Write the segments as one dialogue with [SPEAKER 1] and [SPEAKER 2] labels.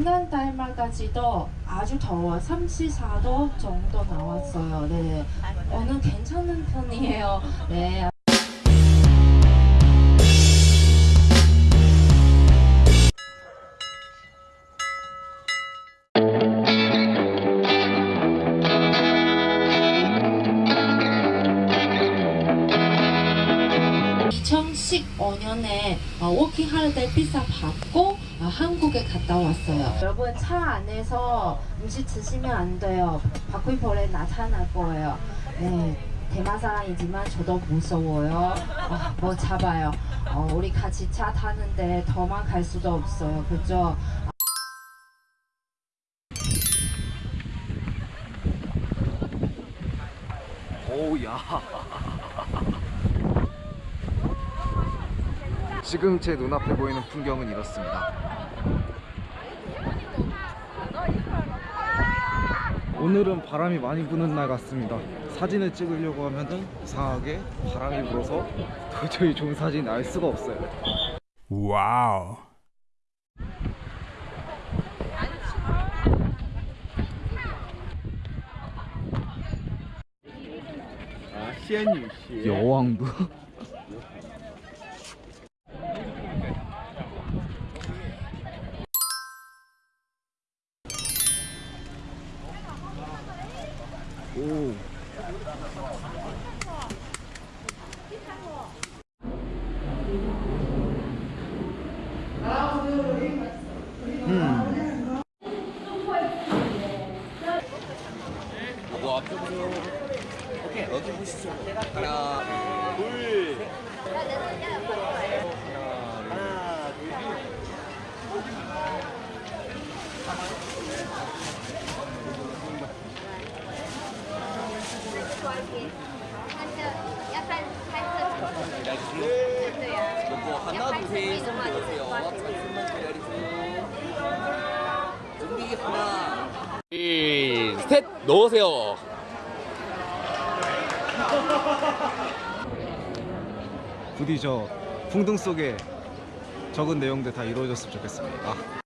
[SPEAKER 1] 지난달말까지도 아주 더워 34도 정도 나왔어요. 네, 오늘 괜찮은 편이에요. 네. (2015년에) 어, working holiday 비자 받고 어, 한국에 갔다 왔어요. 여러분 차 안에서 음식 드시면 안 돼요. 바퀴벌레 나타날 거예요. 네 대만 사람이지만 저도 무서워요. 어, 뭐 잡아요. 어, 우리 같이 차 타는데 더만 갈 수도 없어요. 그죠?
[SPEAKER 2] 오우야 지금 제 눈앞에 보이는 풍경은 이렇습니다. 오늘은 바람이 많이 부는 날 같습니다. 사진을 찍으려고 하면은 이상하게 바람이 불어서 도저히 좋은 사진 알 수가 없어요.
[SPEAKER 3] 와우.
[SPEAKER 2] 여왕도 오 음.
[SPEAKER 4] 하나 둘 하나 둘 둘셋 넣으세요
[SPEAKER 2] 부디 저 풍등 속에 적은 내용들 다 이루어졌으면 좋겠습니다.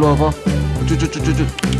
[SPEAKER 1] 落后，就就就就。就就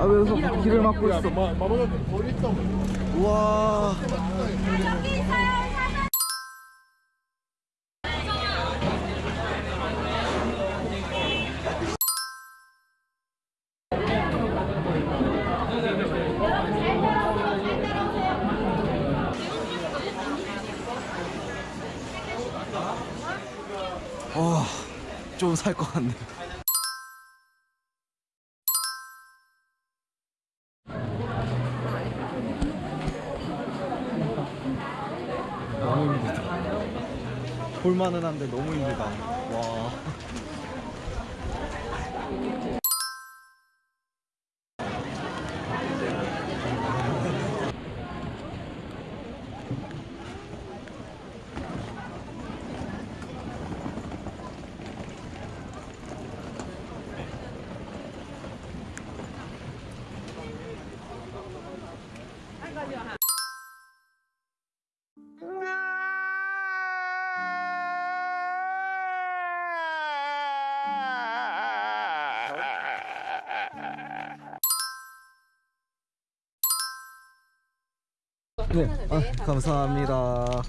[SPEAKER 2] 하면서 길을 막고 있어 우와 와, 좀 살 것 같네. 볼만은 한데 너무 힘들다. 와. 네, 아, 감사합니다.